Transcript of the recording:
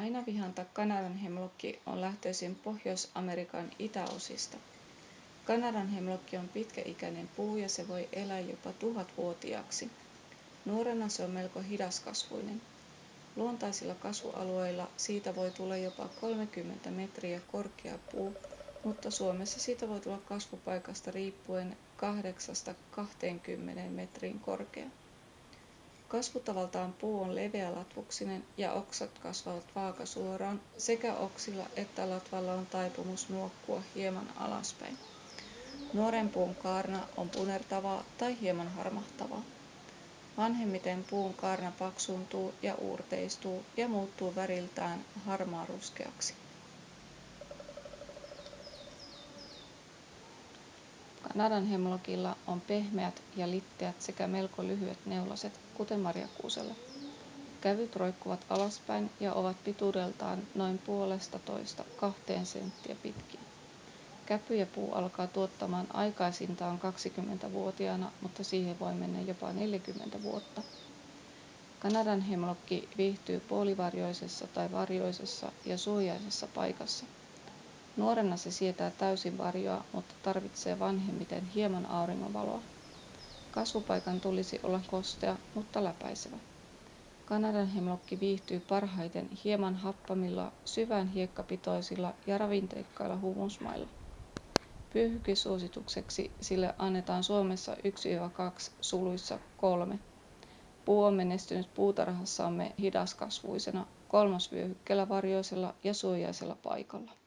painavihanta kanadanhemlokki on lähtöisin pohjois-amerikan itäosista. Kanadanhemlokki on pitkäikäinen puu ja se voi elää jopa tuhatvuotiaaksi. Nuorena se on melko hidaskasvuinen. Luontaisilla kasvualueilla siitä voi tulla jopa 30 metriä korkea puu mutta suomessa siitä voi tulla kasvupaikasta riippuen kahdeksasta kahteenkymmeneen metriin korkea kasvutavaltaan puu on leveälatvuksinen ja oksat kasvavat vaakasuoraan sekä oksilla että latvalla on taipumus nuokkua hieman alaspäin. Nuoren puun kaarna on punertavaa tai hieman harmahtavaa. Vanhemmiten puun kaarna paksuuntuu ja uurteistuu ja muuttuu väriltään harmaaruskeaksi kanadanhemlockilla on pehmeät ja litteät sekä melko lyhyet neulaset kuten marjakuusella kävyt roikkuvat alaspäin ja ovat pituudeltaan noin puolestatoista kahteen senttiä pitkiä käpyjäpuu alkaa tuottamaan aikaisintaan 20-vuotiaana mutta siihen voi mennä jopa 40 vuotta. Kanadanhemlokki viihtyy puolivarjoisessa tai varjoisessa ja suojaisessa paikassa nuorena se sietää täysin varjoa mutta tarvitsee vanhemmiten hieman auringonvaloa. Kasvupaikan tulisi olla kostea mutta läpäisevä. Kanadanhemlokki viihtyy parhaiten hieman happamilla syvään hiekkapitoisilla ja ravinteikkailla humusmailla pyyhkisuositukseksi sille annetaan suomessa 1-2 3 puu on menestynyt puutarhassamme hidaskasvuisena kolmosvyöhykkeellä varjoisella ja suojaisella paikalla